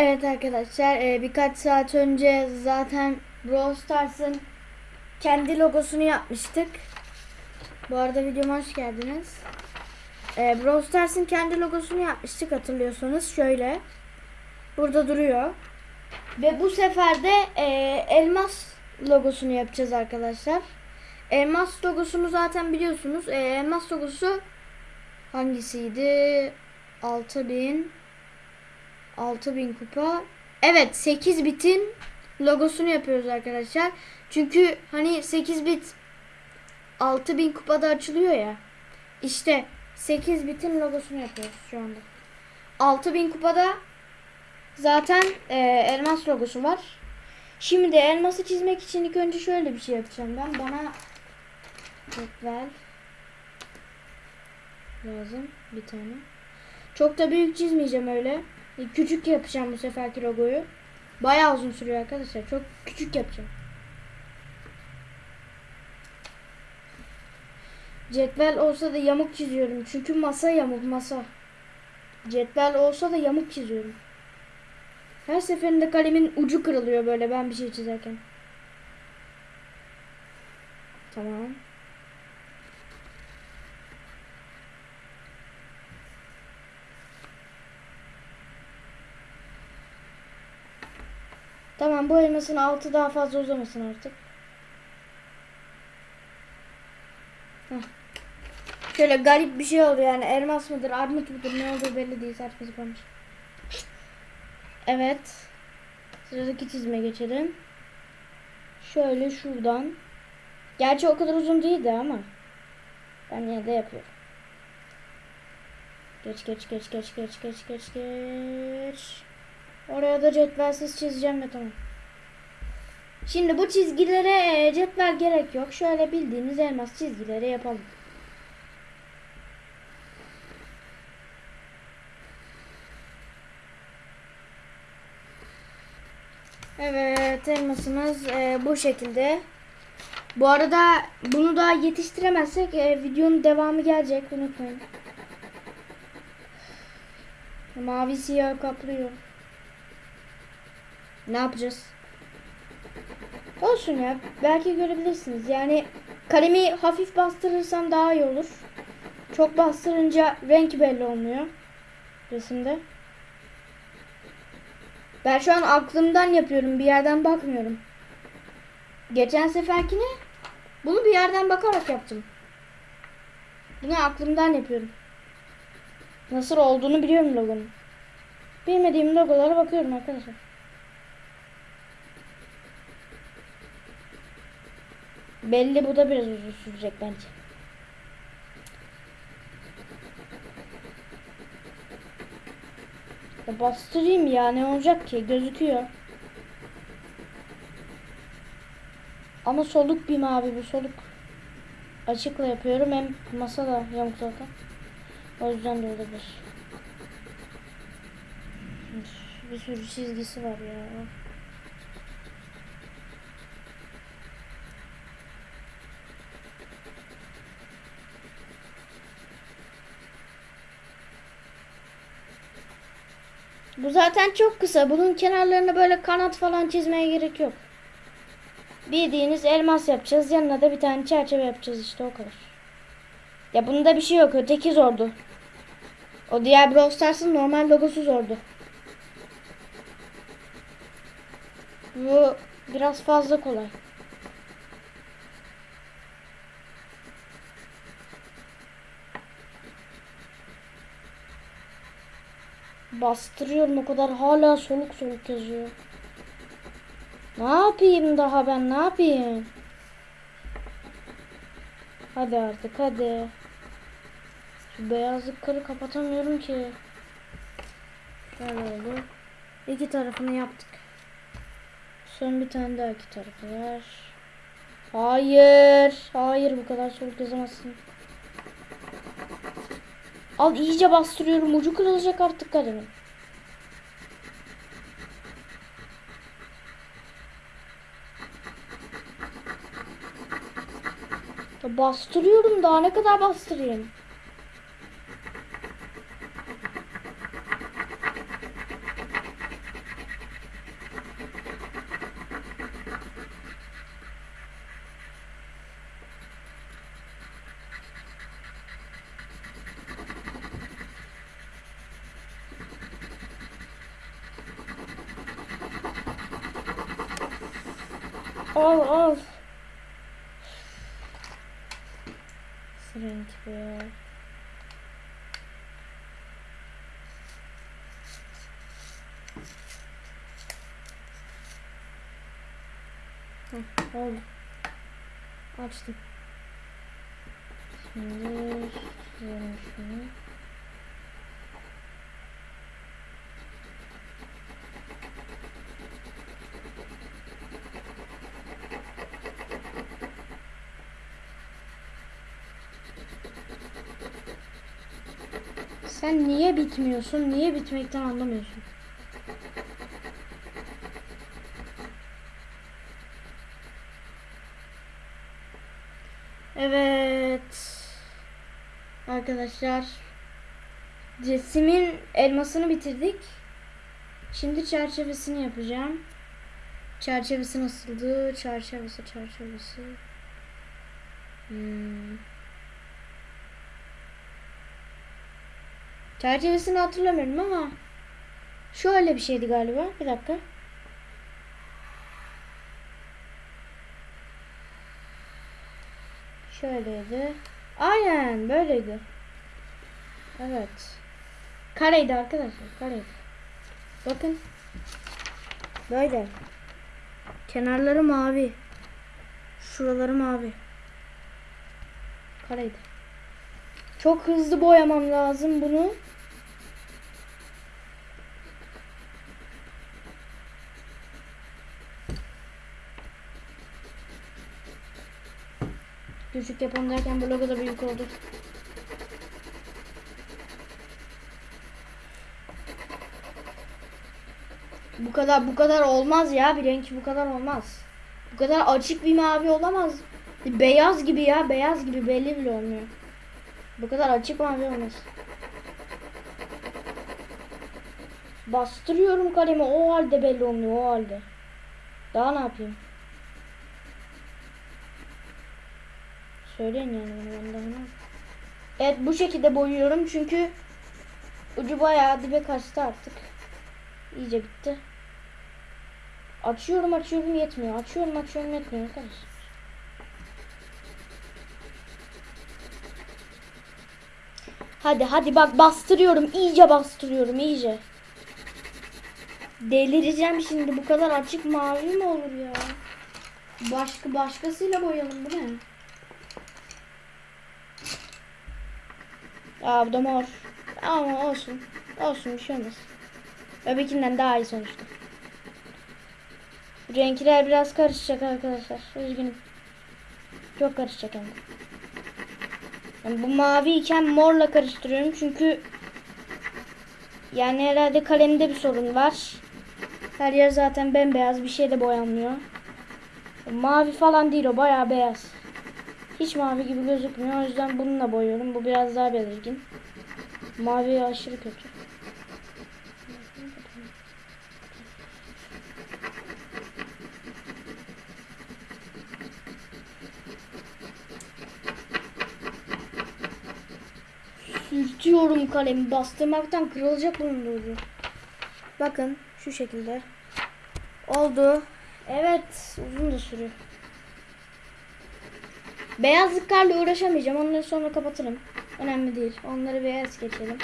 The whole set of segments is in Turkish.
Evet arkadaşlar e, birkaç saat önce zaten Brawl Stars'ın kendi logosunu yapmıştık. Bu arada videoma hoş geldiniz. E, Brawl Stars'ın kendi logosunu yapmıştık hatırlıyorsanız şöyle. Burada duruyor. Ve bu sefer de e, elmas logosunu yapacağız arkadaşlar. Elmas logosunu zaten biliyorsunuz. Elmas logosu hangisiydi? 6000 6000 kupa. Evet 8 bitin logosunu yapıyoruz arkadaşlar. Çünkü hani 8 bit 6000 kupada açılıyor ya. İşte 8 bitin logosunu yapıyoruz şu anda. 6000 kupada zaten e, elmas logosu var. Şimdi elması çizmek için ilk önce şöyle bir şey yapacağım ben. Bana cetvel lazım bir tane. Çok da büyük çizmeyeceğim öyle. Küçük yapacağım bu seferki logoyu. Bayağı uzun sürüyor arkadaşlar. Çok küçük yapacağım. Cetvel olsa da yamuk çiziyorum. Çünkü masa yamuk masa. Cetvel olsa da yamuk çiziyorum. Her seferinde kalemin ucu kırılıyor böyle ben bir şey çizerken. Tamam. Tamam bu elmasın altı daha fazla uzamasın artık. Heh. Şöyle garip bir şey oldu yani elmas mıdır armut mudur ne olduğu belli değil saçma sapan. Evet. Sıradaki çizime geçelim. Şöyle şuradan. Gerçi o kadar uzun değildi ama. Ben yine de yapıyorum. Geç geç geç geç geç geç geç geç. Oraya da cetvelsiz çizeceğim de tamam. Şimdi bu çizgilere e, cetvel gerek yok. Şöyle bildiğiniz elmas çizgileri yapalım. Evet elmasımız e, bu şekilde. Bu arada bunu da yetiştiremezsek e, videonun devamı gelecek unutmayın. Mavi siyah kaplıyor. Ne yapacağız? Olsun ya. Belki görebilirsiniz. Yani kalemi hafif bastırırsam daha iyi olur. Çok bastırınca renk belli olmuyor. Resimde. Ben şu an aklımdan yapıyorum. Bir yerden bakmıyorum. Geçen seferkine bunu bir yerden bakarak yaptım. Bunu aklımdan yapıyorum. Nasıl olduğunu biliyorum logonun. Bilmediğim logolara bakıyorum arkadaşlar. Belli bu da biraz uzun sürecek bence. Ya bastırayım ya ne olacak ki gözüküyor. Ama soluk bir mavi bu soluk. Açıkla yapıyorum hem masa da yamuk zaten. O yüzden de olabilir. Bir sürü çizgisi var ya. Bu zaten çok kısa. Bunun kenarlarına böyle kanat falan çizmeye gerek yok. Bildiğiniz elmas yapacağız. Yanına da bir tane çerçeve yapacağız işte o kadar. Ya bunda bir şey yok. Öteki zordu. O diğer Brawl Stars'ın normal logosu zordu. Bu biraz fazla kolay. Bastırıyorum o kadar hala soluk soluk yazıyor. Ne yapayım daha ben ne yapayım? Hadi artık hadi. Şu beyazlıkları kapatamıyorum ki. Şöyle oldu. İki tarafını yaptık. Son bir tane daha iki tarafı var. Hayır. Hayır bu kadar soluk yazamazsın. Al iyice bastırıyorum. Ucu kırılacak artık kalemin. Bastırıyorum daha ne kadar bastırayım? Al al. Renk bu ya. Heh, oldu. Açtım. Şimdi şöyle şunu. Sen niye bitmiyorsun? Niye bitmekten anlamıyorsun? Evet. Arkadaşlar. Cesimin elmasını bitirdik. Şimdi çerçevesini yapacağım. Çerçevesi nasıldı? Çerçevesi, çerçevesi. Hmm. Çerçevesini hatırlamıyorum ama şöyle bir şeydi galiba. Bir dakika. Şöyleydi. Aynen böyleydi. Evet. Kareydi arkadaşlar. Kareydi. Bakın. Böyle. Kenarları mavi. Şuraları mavi. Kareydi. Çok hızlı boyamam lazım bunu. Küçük yapalım derken bu logo da büyük oldu. Bu kadar bu kadar olmaz ya bir renk bu kadar olmaz. Bu kadar açık bir mavi olamaz. Beyaz gibi ya beyaz gibi belli bile olmuyor. Bu kadar açık mavi olmaz. Bastırıyorum kalemi o halde belli olmuyor o halde. Daha ne yapayım? Söyleyin yani bunu yapayım? Evet bu şekilde boyuyorum çünkü ucu bayağı dibe kaçtı artık. İyice bitti. Açıyorum açıyorum yetmiyor. Açıyorum açıyorum yetmiyor arkadaşlar. Hadi hadi bak bastırıyorum. iyice bastırıyorum iyice. Delireceğim şimdi. Bu kadar açık mavi mi olur ya? Başka başkasıyla boyayalım bu ne? Aa bu mor. Ama olsun. Olsun bir şey olmaz. Öbekinden daha iyi sonuçta. Renkler biraz karışacak arkadaşlar. Üzgünüm. Çok karışacak hem. Yani bu mavi iken morla karıştırıyorum çünkü yani herhalde kalemde bir sorun var. Her yer zaten bembeyaz bir şey de boyanmıyor. Mavi falan değil o bayağı beyaz. Hiç mavi gibi gözükmüyor o yüzden bununla boyuyorum. Bu biraz daha belirgin. Mavi aşırı kötü. Sürtüyorum kalemi. Bastırmaktan kırılacak bunun ucu. Bakın şu şekilde. Oldu. Evet. Uzun da sürüyor. Beyazlıklarla uğraşamayacağım. Onları sonra kapatırım. Önemli değil. Onları es geçelim.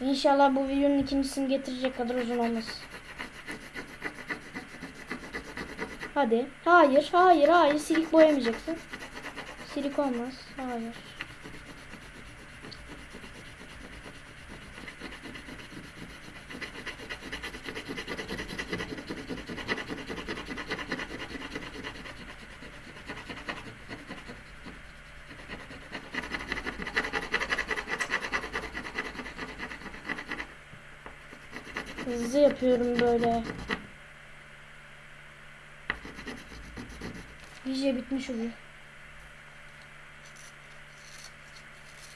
İnşallah bu videonun ikincisini getirecek kadar uzun olmaz. Hadi. Hayır, hayır, hayır. Silik boyamayacaksın. Silik olmaz. Hayır. Hızlı yapıyorum böyle. İyice bitmiş oluyor.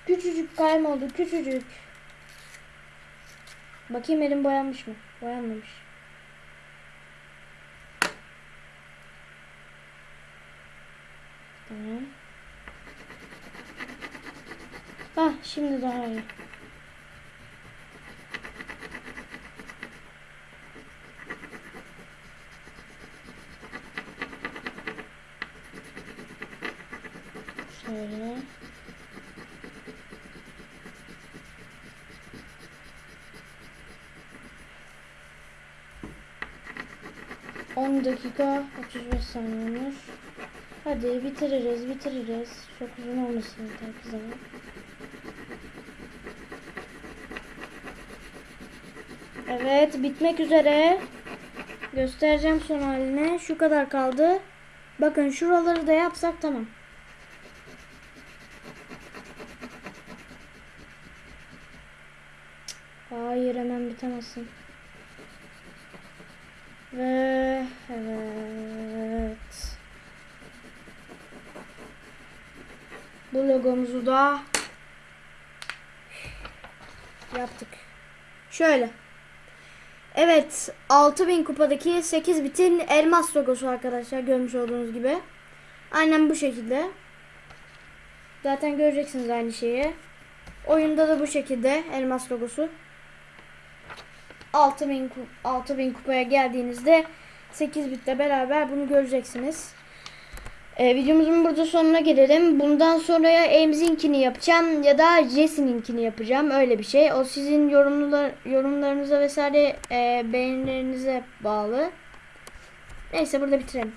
Küçücük kalem oldu küçücük. Bakayım elim boyanmış mı? Boyanmamış. Tamam. Hah şimdi daha iyi. Şöyle. On dakika 35 saniye olmuş. Hadi bitiririz bitiririz. Çok uzun olmasın yeter ki zaman. Evet bitmek üzere. Göstereceğim son haline. Şu kadar kaldı. Bakın şuraları da yapsak tamam. Bitemezsin. Ve evet. Bu logomuzu da yaptık. Şöyle. Evet 6000 kupadaki 8 bitin elmas logosu arkadaşlar görmüş olduğunuz gibi. Aynen bu şekilde. Zaten göreceksiniz aynı şeyi. Oyunda da bu şekilde elmas logosu. 6000 ku- 6000 kupaya geldiğinizde 8 bitle beraber bunu göreceksiniz. Ee, videomuzun burada sonuna gelelim. Bundan sonra ya yapacağım ya da Jesse'ninkini yapacağım. Öyle bir şey. O sizin yorumlar, yorumlarınıza vesaire e, beğenilerinize bağlı. Neyse burada bitirelim.